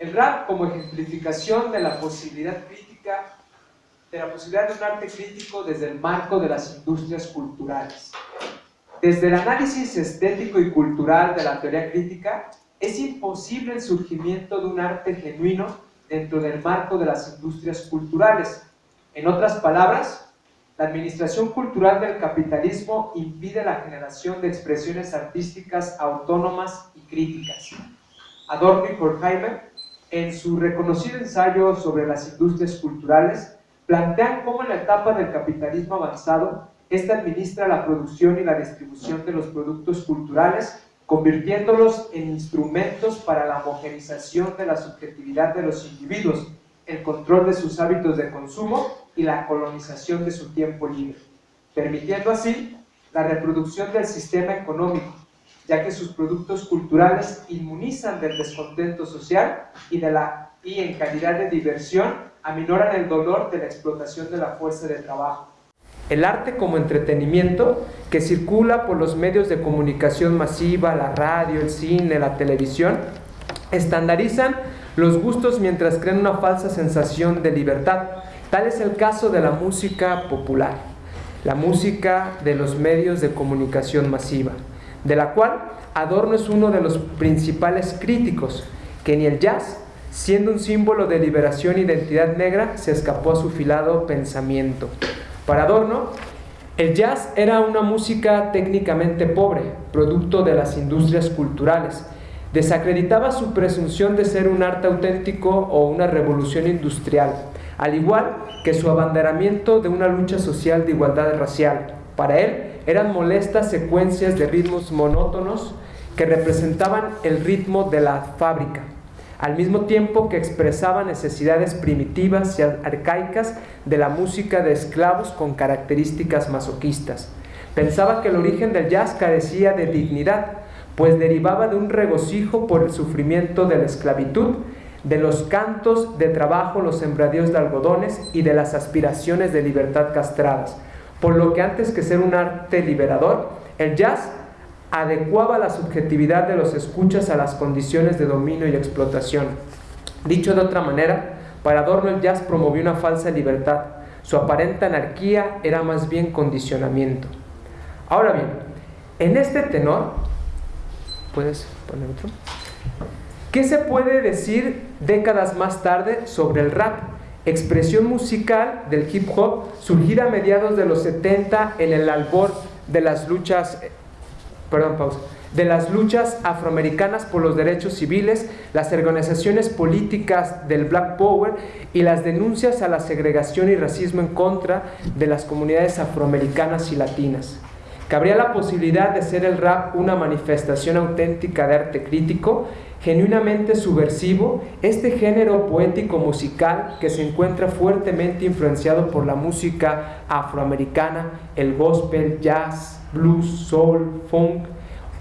El rap como ejemplificación de la posibilidad crítica, de la posibilidad de un arte crítico desde el marco de las industrias culturales. Desde el análisis estético y cultural de la teoría crítica, es imposible el surgimiento de un arte genuino dentro del marco de las industrias culturales. En otras palabras, la administración cultural del capitalismo impide la generación de expresiones artísticas autónomas y críticas. Adorno y Horkheimer, en su reconocido ensayo sobre las industrias culturales, plantean cómo en la etapa del capitalismo avanzado, ésta administra la producción y la distribución de los productos culturales convirtiéndolos en instrumentos para la homogenización de la subjetividad de los individuos, el control de sus hábitos de consumo y la colonización de su tiempo libre, permitiendo así la reproducción del sistema económico, ya que sus productos culturales inmunizan del descontento social y, en calidad de diversión aminoran el dolor de la explotación de la fuerza de trabajo el arte como entretenimiento que circula por los medios de comunicación masiva, la radio, el cine, la televisión, estandarizan los gustos mientras crean una falsa sensación de libertad. Tal es el caso de la música popular, la música de los medios de comunicación masiva, de la cual Adorno es uno de los principales críticos, que ni el jazz, siendo un símbolo de liberación e identidad negra, se escapó a su filado pensamiento. Para Adorno, el jazz era una música técnicamente pobre, producto de las industrias culturales. Desacreditaba su presunción de ser un arte auténtico o una revolución industrial, al igual que su abanderamiento de una lucha social de igualdad racial. Para él eran molestas secuencias de ritmos monótonos que representaban el ritmo de la fábrica al mismo tiempo que expresaba necesidades primitivas y arcaicas de la música de esclavos con características masoquistas. Pensaba que el origen del jazz carecía de dignidad, pues derivaba de un regocijo por el sufrimiento de la esclavitud, de los cantos de trabajo, los sembradíos de algodones y de las aspiraciones de libertad castradas. Por lo que antes que ser un arte liberador, el jazz adecuaba la subjetividad de los escuchas a las condiciones de dominio y explotación. Dicho de otra manera, para Adorno el jazz promovió una falsa libertad. Su aparente anarquía era más bien condicionamiento. Ahora bien, en este tenor, ¿puedes poner otro? ¿Qué se puede decir décadas más tarde sobre el rap? Expresión musical del hip hop surgida a mediados de los 70 en el albor de las luchas perdón, pausa, de las luchas afroamericanas por los derechos civiles, las organizaciones políticas del Black Power y las denuncias a la segregación y racismo en contra de las comunidades afroamericanas y latinas. Cabría la posibilidad de ser el rap una manifestación auténtica de arte crítico, genuinamente subversivo, este género poético musical que se encuentra fuertemente influenciado por la música afroamericana, el gospel, jazz, blues, soul, funk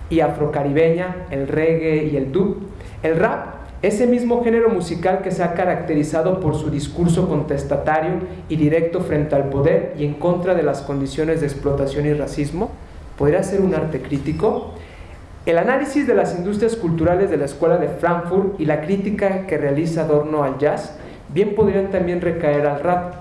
y afrocaribeña, el reggae y el dub. El rap, ese mismo género musical que se ha caracterizado por su discurso contestatario y directo frente al poder y en contra de las condiciones de explotación y racismo, podría ser un arte crítico. El análisis de las industrias culturales de la Escuela de Frankfurt y la crítica que realiza Adorno al jazz bien podrían también recaer al rap,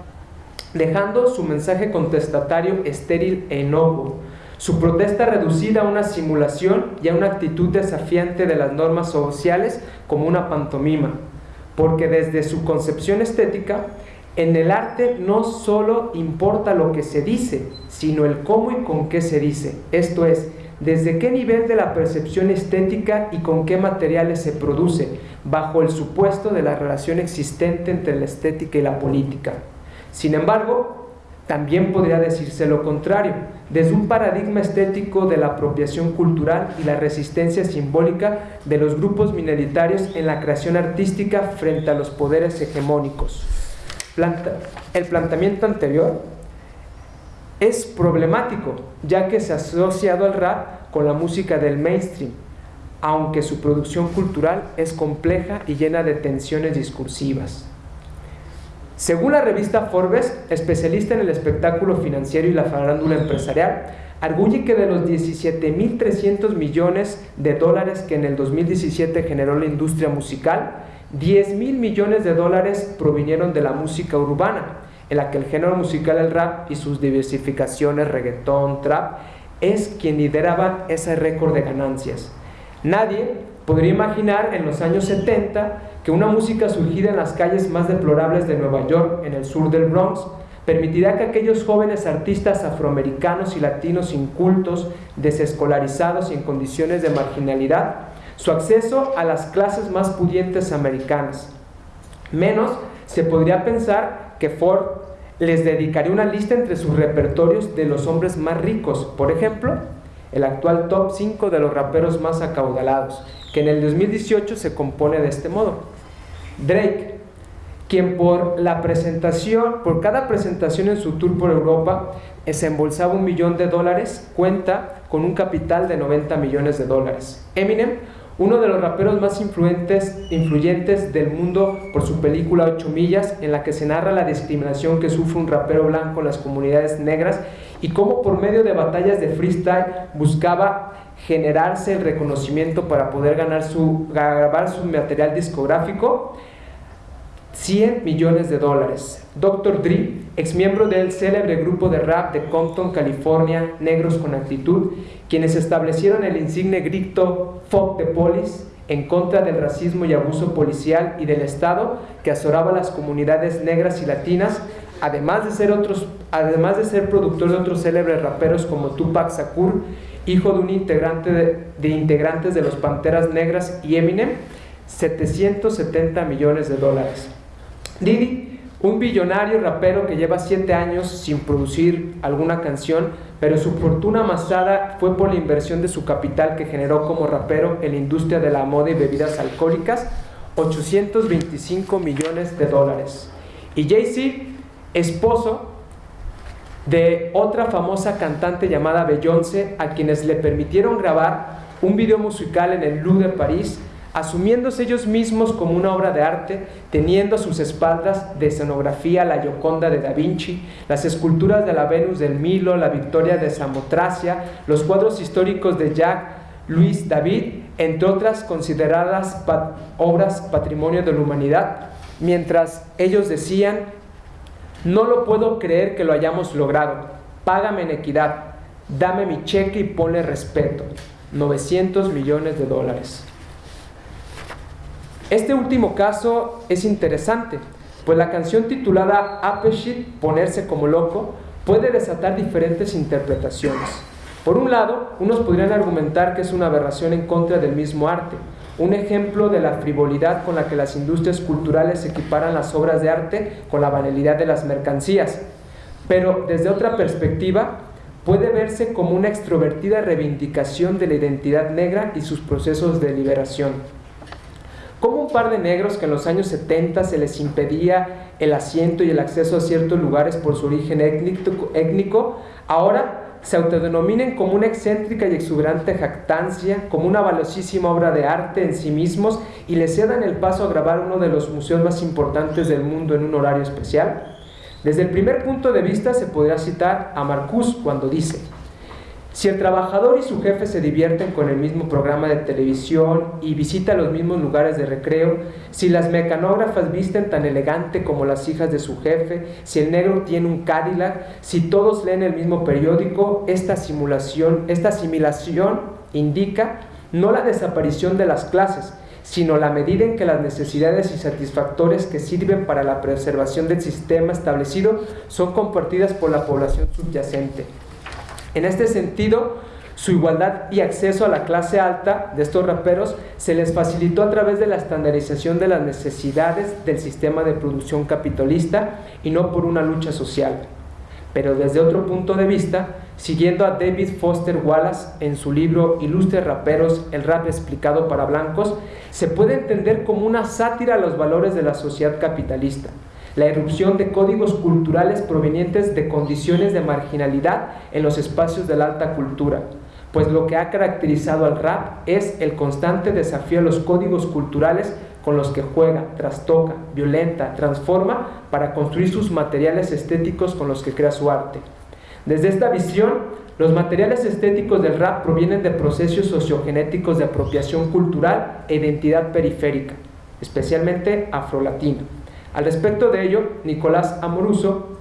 dejando su mensaje contestatario estéril e inocuo, su protesta reducida a una simulación y a una actitud desafiante de las normas sociales como una pantomima, porque desde su concepción estética, en el arte no solo importa lo que se dice, sino el cómo y con qué se dice, esto es, desde qué nivel de la percepción estética y con qué materiales se produce, bajo el supuesto de la relación existente entre la estética y la política. Sin embargo, también podría decirse lo contrario, desde un paradigma estético de la apropiación cultural y la resistencia simbólica de los grupos minoritarios en la creación artística frente a los poderes hegemónicos. el planteamiento anterior es problemático, ya que se ha asociado al rap con la música del mainstream, aunque su producción cultural es compleja y llena de tensiones discursivas. Según la revista Forbes, especialista en el espectáculo financiero y la farándula empresarial, arguye que de los 17.300 millones de dólares que en el 2017 generó la industria musical, 10 mil millones de dólares provinieron de la música urbana, en la que el género musical el rap y sus diversificaciones, reggaetón, trap, es quien lideraba ese récord de ganancias. Nadie podría imaginar en los años 70 que una música surgida en las calles más deplorables de Nueva York, en el sur del Bronx, permitirá que aquellos jóvenes artistas afroamericanos y latinos incultos, desescolarizados y en condiciones de marginalidad, su acceso a las clases más pudientes americanas. Menos se podría pensar que Ford les dedicaría una lista entre sus repertorios de los hombres más ricos, por ejemplo, el actual top 5 de los raperos más acaudalados, que en el 2018 se compone de este modo. Drake, quien por la presentación, por cada presentación en su tour por Europa, se embolsaba un millón de dólares, cuenta con un capital de 90 millones de dólares. Eminem, uno de los raperos más influyentes, del mundo por su película 8 millas, en la que se narra la discriminación que sufre un rapero blanco en las comunidades negras y cómo por medio de batallas de freestyle buscaba generarse el reconocimiento para poder grabar su material discográfico. 100 millones de dólares. Dr. Dre, ex miembro del célebre grupo de rap de Compton, California, Negros con Actitud, quienes establecieron el insigne grito Fuck the Police en contra del racismo y abuso policial y del Estado que azoraba las comunidades negras y latinas, además de ser, otros, además de ser productor de otros célebres raperos como Tupac Shakur, hijo de un integrante de, de integrantes de los Panteras Negras y Eminem, 770 millones de dólares. Didi, un billonario rapero que lleva 7 años sin producir alguna canción, pero su fortuna amasada fue por la inversión de su capital que generó como rapero en la industria de la moda y bebidas alcohólicas, 825 millones de dólares. Y Jay-Z, esposo de otra famosa cantante llamada Beyoncé, a quienes le permitieron grabar un video musical en el Louvre de París asumiéndose ellos mismos como una obra de arte, teniendo a sus espaldas de escenografía la Gioconda de Da Vinci, las esculturas de la Venus del Milo, la Victoria de Samotracia, los cuadros históricos de Jacques Louis David, entre otras consideradas obras patrimonio de la humanidad, mientras ellos decían, no lo puedo creer que lo hayamos logrado, págame en equidad, dame mi cheque y ponle respeto, 900 millones de dólares. Este último caso es interesante, pues la canción titulada Apeshit, ponerse como loco, puede desatar diferentes interpretaciones. Por un lado, unos podrían argumentar que es una aberración en contra del mismo arte, un ejemplo de la frivolidad con la que las industrias culturales equiparan las obras de arte con la banalidad de las mercancías. Pero desde otra perspectiva, puede verse como una extrovertida reivindicación de la identidad negra y sus procesos de liberación. Como un par de negros que en los años 70 se les impedía el asiento y el acceso a ciertos lugares por su origen étnico, ahora se autodenominen como una excéntrica y exuberante jactancia, como una valiosísima obra de arte en sí mismos y les cedan el paso a grabar uno de los museos más importantes del mundo en un horario especial? Desde el primer punto de vista se podría citar a Marcus cuando dice, si el trabajador y su jefe se divierten con el mismo programa de televisión y visitan los mismos lugares de recreo, si las mecanógrafas visten tan elegante como las hijas de su jefe, si el negro tiene un Cadillac, si todos leen el mismo periódico, esta simulación, esta asimilación indica no la desaparición de las clases, sino la medida en que las necesidades y satisfactores que sirven para la preservación del sistema establecido son compartidas por la población subyacente. En este sentido, su igualdad y acceso a la clase alta de estos raperos se les facilitó a través de la estandarización de las necesidades del sistema de producción capitalista y no por una lucha social. Pero desde otro punto de vista, siguiendo a David Foster Wallace en su libro Ilustres Raperos, el rap explicado para blancos, se puede entender como una sátira a los valores de la sociedad capitalista la irrupción de códigos culturales provenientes de condiciones de marginalidad en los espacios de la alta cultura, pues lo que ha caracterizado al rap es el constante desafío a los códigos culturales con los que juega, trastoca, violenta, transforma para construir sus materiales estéticos con los que crea su arte. Desde esta visión, los materiales estéticos del rap provienen de procesos sociogenéticos de apropiación cultural e identidad periférica, especialmente afrolatino. Al respecto de ello, Nicolás Amoruso,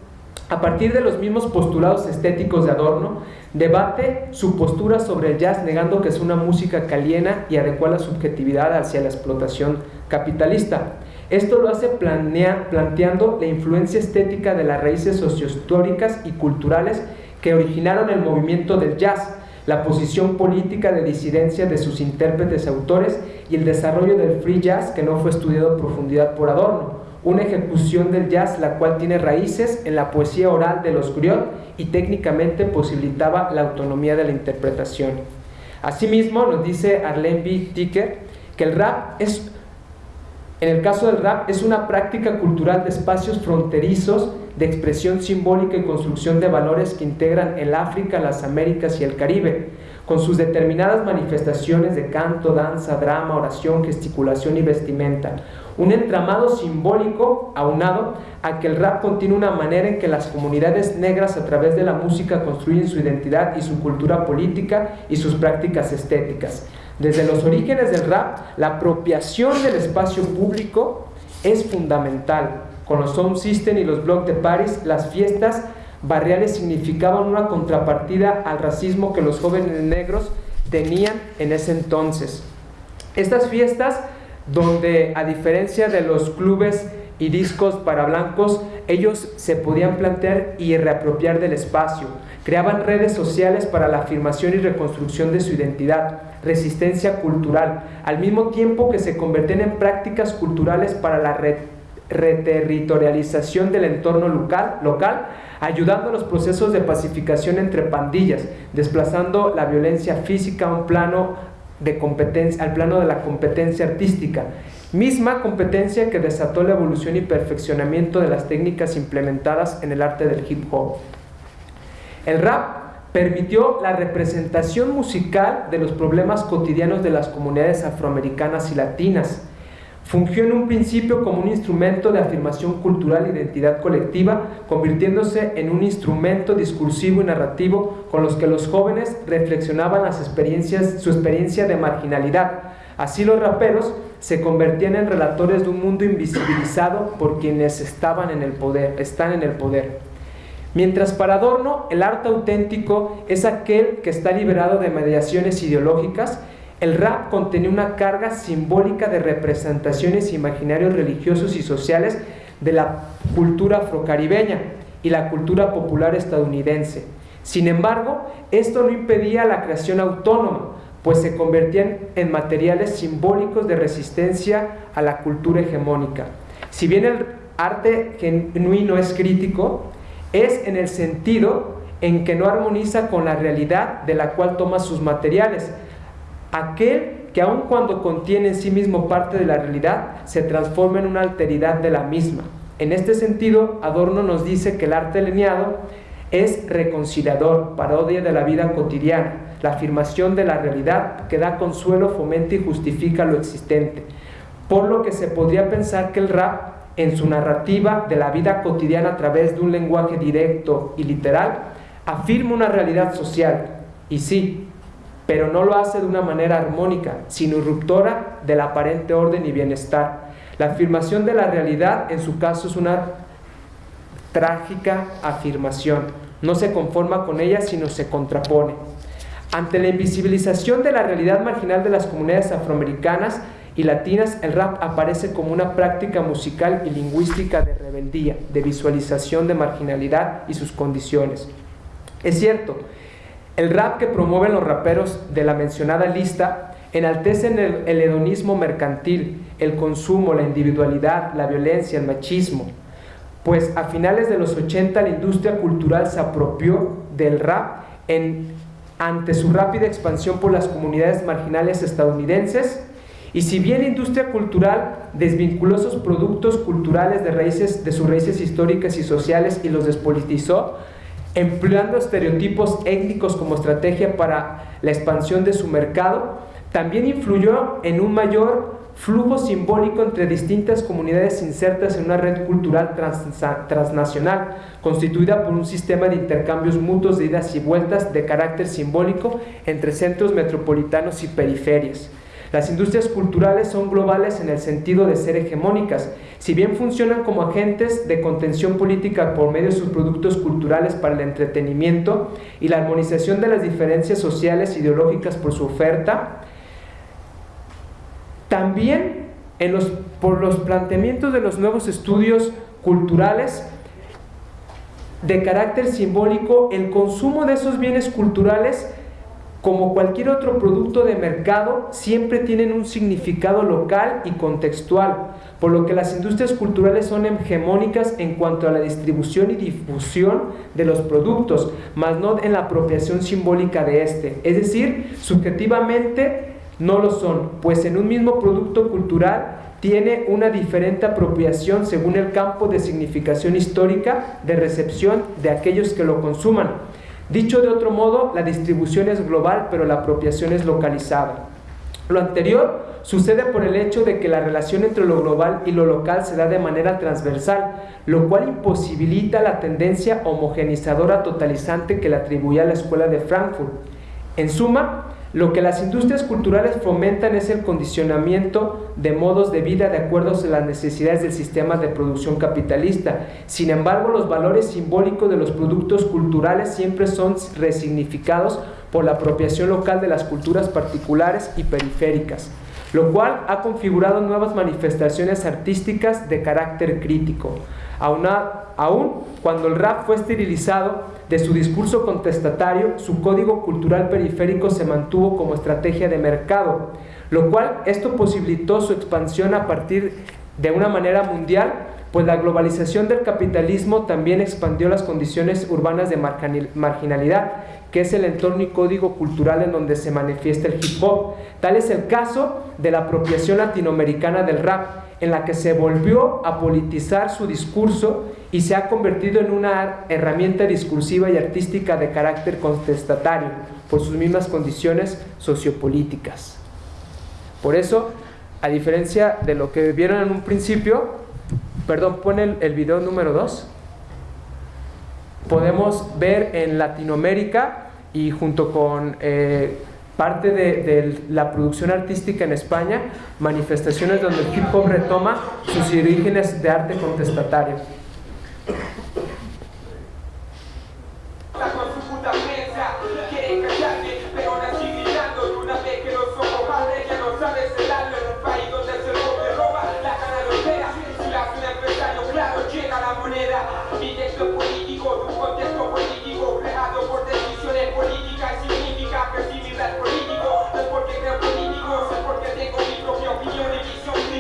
a partir de los mismos postulados estéticos de Adorno, debate su postura sobre el jazz negando que es una música que aliena y adecua la subjetividad hacia la explotación capitalista. Esto lo hace planteando la influencia estética de las raíces sociohistóricas y culturales que originaron el movimiento del jazz, la posición política de disidencia de sus intérpretes y autores y el desarrollo del free jazz que no fue estudiado en profundidad por Adorno, una ejecución del jazz la cual tiene raíces en la poesía oral de los griot y técnicamente posibilitaba la autonomía de la interpretación. Asimismo, nos dice Arlene B. Ticker que el rap es, en el caso del rap, es una práctica cultural de espacios fronterizos de expresión simbólica y construcción de valores que integran el África, las Américas y el Caribe, con sus determinadas manifestaciones de canto, danza, drama, oración, gesticulación y vestimenta. Un entramado simbólico aunado a que el rap contiene una manera en que las comunidades negras a través de la música construyen su identidad y su cultura política y sus prácticas estéticas. Desde los orígenes del rap, la apropiación del espacio público es fundamental con los Sound System y los Blocs de Paris, las fiestas barriales significaban una contrapartida al racismo que los jóvenes negros tenían en ese entonces. Estas fiestas, donde a diferencia de los clubes y discos para blancos, ellos se podían plantear y reapropiar del espacio. Creaban redes sociales para la afirmación y reconstrucción de su identidad, resistencia cultural, al mismo tiempo que se convertían en prácticas culturales para la reterritorialización del entorno local, local, ayudando a los procesos de pacificación entre pandillas, desplazando la violencia física a un plano de competencia, al plano de la competencia artística, misma competencia que desató la evolución y perfeccionamiento de las técnicas implementadas en el arte del hip hop. El rap permitió la representación musical de los problemas cotidianos de las comunidades afroamericanas y latinas, Fungió en un principio como un instrumento de afirmación cultural e identidad colectiva, convirtiéndose en un instrumento discursivo y narrativo con los que los jóvenes reflexionaban las experiencias, su experiencia de marginalidad. Así los raperos se convertían en relatores de un mundo invisibilizado por quienes estaban en el poder, están en el poder. Mientras para Adorno el arte auténtico es aquel que está liberado de mediaciones ideológicas el rap contenía una carga simbólica de representaciones imaginarios religiosos y sociales de la cultura afrocaribeña y la cultura popular estadounidense. Sin embargo, esto no impedía la creación autónoma, pues se convertían en materiales simbólicos de resistencia a la cultura hegemónica. Si bien el arte genuino es crítico, es en el sentido en que no armoniza con la realidad de la cual toma sus materiales, aquel que aun cuando contiene en sí mismo parte de la realidad, se transforma en una alteridad de la misma. En este sentido, Adorno nos dice que el arte lineado es reconciliador, parodia de la vida cotidiana, la afirmación de la realidad que da consuelo, fomenta y justifica lo existente. Por lo que se podría pensar que el rap, en su narrativa de la vida cotidiana a través de un lenguaje directo y literal, afirma una realidad social. Y sí, pero no lo hace de una manera armónica, sino ruptora del aparente orden y bienestar. La afirmación de la realidad, en su caso, es una trágica afirmación. No se conforma con ella, sino se contrapone. Ante la invisibilización de la realidad marginal de las comunidades afroamericanas y latinas, el rap aparece como una práctica musical y lingüística de rebeldía, de visualización de marginalidad y sus condiciones. Es cierto, el rap que promueven los raperos de la mencionada lista enaltece el, hedonismo mercantil, el consumo, la individualidad, la violencia, el machismo, pues a finales de los 80 la industria cultural se apropió del rap ante su rápida expansión por las comunidades marginales estadounidenses. Y si bien la industria cultural desvinculó sus productos culturales de, raíces, de sus raíces históricas y sociales y los despolitizó, empleando estereotipos étnicos como estrategia para la expansión de su mercado, también influyó en un mayor flujo simbólico entre distintas comunidades insertas en una red cultural transnacional, constituida por un sistema de intercambios mutuos de idas y vueltas de carácter simbólico entre centros metropolitanos y periferias. Las industrias culturales son globales en el sentido de ser hegemónicas. Si bien funcionan como agentes de contención política por medio de sus productos culturales para el entretenimiento y la armonización de las diferencias sociales e ideológicas por su oferta, también en los, por los planteamientos de los nuevos estudios culturales de carácter simbólico, el consumo de esos bienes culturales como cualquier otro producto de mercado, siempre tienen un significado local y contextual, por lo que las industrias culturales son hegemónicas en cuanto a la distribución y difusión de los productos, más no en la apropiación simbólica de este. Es decir, subjetivamente no lo son, pues en un mismo producto cultural tiene una diferente apropiación según el campo de significación histórica de recepción de aquellos que lo consuman. Dicho de otro modo, la distribución es global, pero la apropiación es localizada. Lo anterior sucede por el hecho de que la relación entre lo global y lo local se da de manera transversal, lo cual imposibilita la tendencia homogenizadora totalizante que le atribuía la escuela de Frankfurt. En suma, lo que las industrias culturales fomentan es el condicionamiento de modos de vida de acuerdo a las necesidades del sistema de producción capitalista. Sin embargo, los valores simbólicos de los productos culturales siempre son resignificados por la apropiación local de las culturas particulares y periféricas, lo cual ha configurado nuevas manifestaciones artísticas de carácter crítico. Aún cuando el rap fue esterilizado de su discurso contestatario, su código cultural periférico se mantuvo como estrategia de mercado, lo cual esto posibilitó su expansión a partir de una manera mundial, pues la globalización del capitalismo también expandió las condiciones urbanas de marginalidad, que es el entorno y código cultural en donde se manifiesta el hip hop. Tal es el caso de la apropiación latinoamericana del rap, en la que se volvió a politizar su discurso y se ha convertido en una herramienta discursiva y artística de carácter contestatario por sus mismas condiciones sociopolíticas. Por eso, a diferencia de lo que vieron en un principio, perdón, pon el, video número 2, podemos ver en Latinoamérica y junto con eh, parte de, la producción artística en España, manifestaciones donde el hip hop retoma sus orígenes de arte contestatario.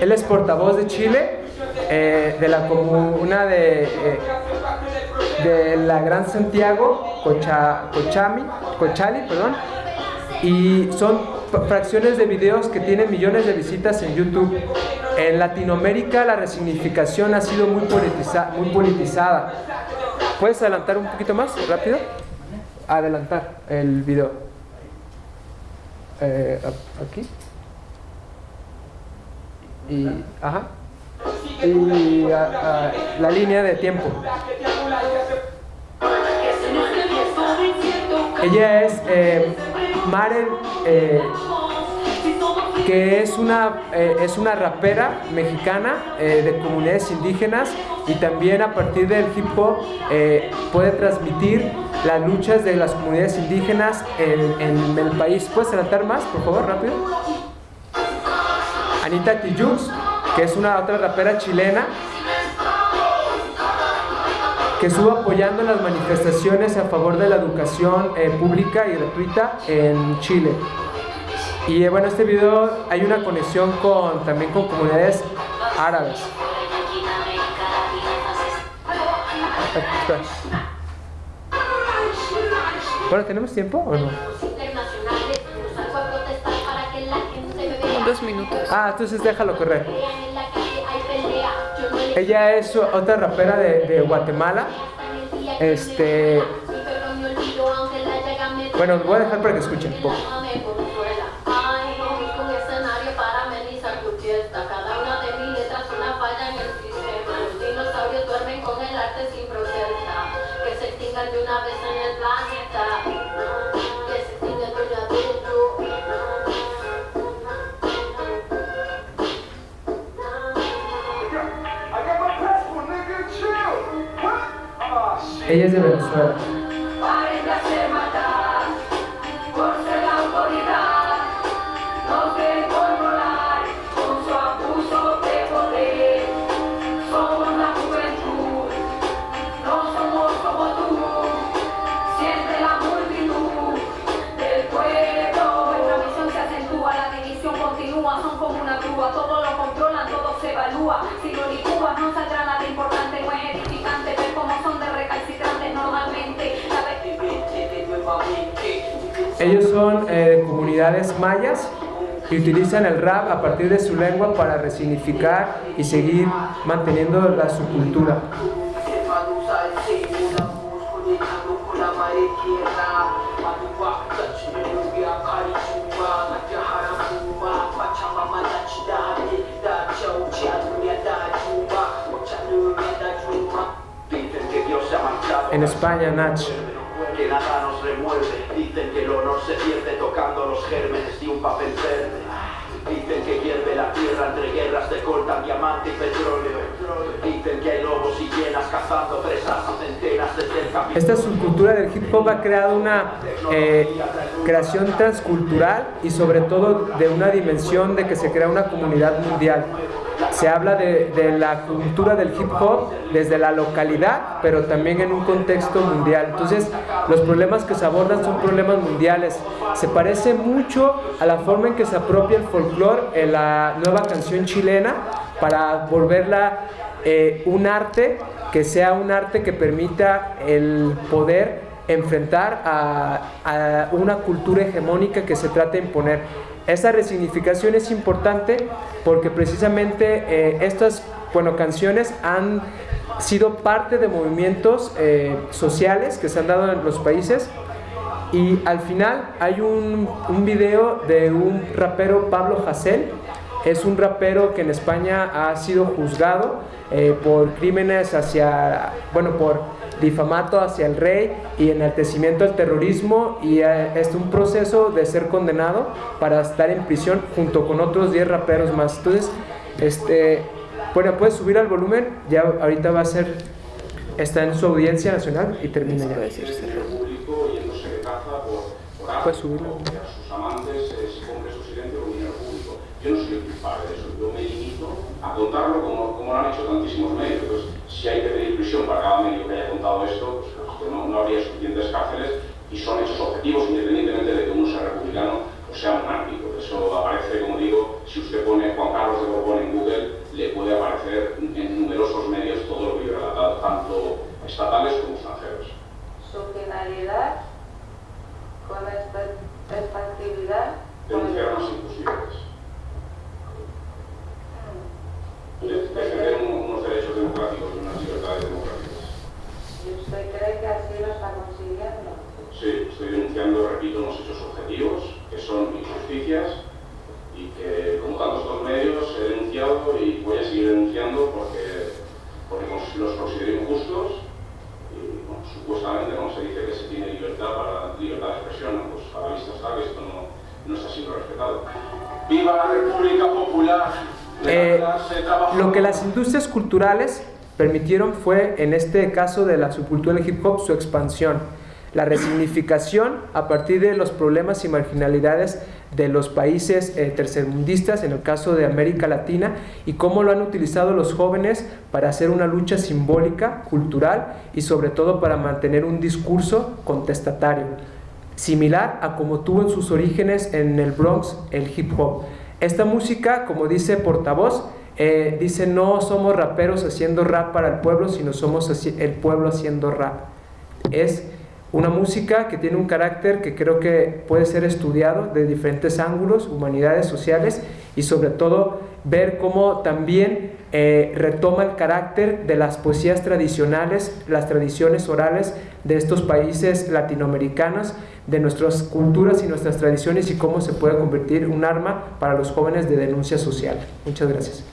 Él es portavoz de Chile, eh, de la comuna de, eh, de la Gran Santiago, Cochami, Cochali, perdón, y son fracciones de videos que tienen millones de visitas en YouTube. En Latinoamérica la resignificación ha sido muy, muy politizada. ¿Puedes adelantar un poquito más, rápido? Adelantar el video. Eh, aquí y, ajá, y la línea de tiempo. Ella es eh, Maren, eh, que es una, eh, es una rapera mexicana de comunidades indígenas y también a partir del hip hop puede transmitir las luchas de las comunidades indígenas en, en el país. ¿Puedes adelantar más, por favor, rápido? Anita Tijux, que es una otra rapera chilena, que estuvo apoyando las manifestaciones a favor de la educación eh, pública y gratuita en Chile. Y eh, bueno, este video hay una conexión con, también con comunidades árabes. Bueno, ¿tenemos tiempo o no? Dos minutos. Ah, entonces déjalo correr. Ella es otra rapera de, Guatemala. Este. Bueno, voy a dejar para que escuchen un poco. Ella es de Venezuela. Ellos comunidades mayas y utilizan el rap a partir de su lengua para resignificar y seguir manteniendo la, su cultura. En España, Nach que nada nos remueve. Dicen que el honor se pierde tocando los gérmenes de un papel verde. Dicen que hierve la tierra entre guerras de coltan diamante y petróleo. Dicen que hay lobos y llenas cazando presas a centenas de cerca. Esta subcultura del hip hop ha creado una eh, creación transcultural y sobre todo de una dimensión de que se crea una comunidad mundial se habla de, la cultura del hip hop desde la localidad, pero también en un contexto mundial. Entonces, los problemas que se abordan son problemas mundiales. Se parece mucho a la forma en que se apropia el folclore en la nueva canción chilena para volverla eh, un arte que sea un arte que permita el poder enfrentar a, a una cultura hegemónica que se trata de imponer. Esa resignificación es importante porque precisamente eh, estas bueno, canciones han sido parte de movimientos eh, sociales que se han dado en los países y al final hay un, un video de un rapero Pablo Hasél. Es un rapero que en España ha sido juzgado eh, por crímenes hacia, bueno, por difamato hacia el rey y enaltecimiento al terrorismo y eh, es un proceso de ser condenado para estar en prisión junto con otros 10 raperos más. Entonces, este, bueno, puedes subir al volumen, ya ahorita va a ser, está en su audiencia nacional y termina ya. Puedes subirlo. Yo no soy el culpable de eso, yo me limito a contarlo como, como lo han hecho tantísimos medios. Si hay que pedir prisión para cada medio que haya contado esto, pues, pues no, no, habría suficientes cárceles y son hechos objetivos independientemente de que uno sea republicano o sea monárquico. Eso aparece, como digo, si usted pone Juan Carlos de Borbón en Google, le puede aparecer en numerosos medios todo lo que yo he relatado, tanto estatales como extranjeros. Su finalidad con esta, esta actividad... Denunciarnos imposibles defender unos derechos democráticos y unas libertades democráticas. ¿Y usted cree que así lo está consiguiendo? Sí, estoy denunciando, repito, unos hechos objetivos que son injusticias y que, como tantos otros medios, he denunciado y voy a seguir denunciando porque, porque los considero injustos y bueno, supuestamente ¿no? se dice que se tiene libertad para libertad de expresión, pues a la vista está que esto no, no está siendo respetado. ¡Viva la República Popular! Eh, lo que las industrias culturales permitieron fue, en este caso de la subcultura del hip hop, su expansión, la resignificación a partir de los problemas y marginalidades de los países eh, tercermundistas, en el caso de América Latina, y cómo lo han utilizado los jóvenes para hacer una lucha simbólica, cultural y sobre todo para mantener un discurso contestatario, similar a como tuvo en sus orígenes en el Bronx el hip hop. Esta música, como dice portavoz, eh, dice no somos raperos haciendo rap para el pueblo, sino somos el pueblo haciendo rap. Es una música que tiene un carácter que creo que puede ser estudiado de diferentes ángulos, humanidades sociales y sobre todo ver cómo también eh, retoma el carácter de las poesías tradicionales, las tradiciones orales de estos países latinoamericanos, de nuestras culturas y nuestras tradiciones y cómo se puede convertir un arma para los jóvenes de denuncia social. Muchas gracias.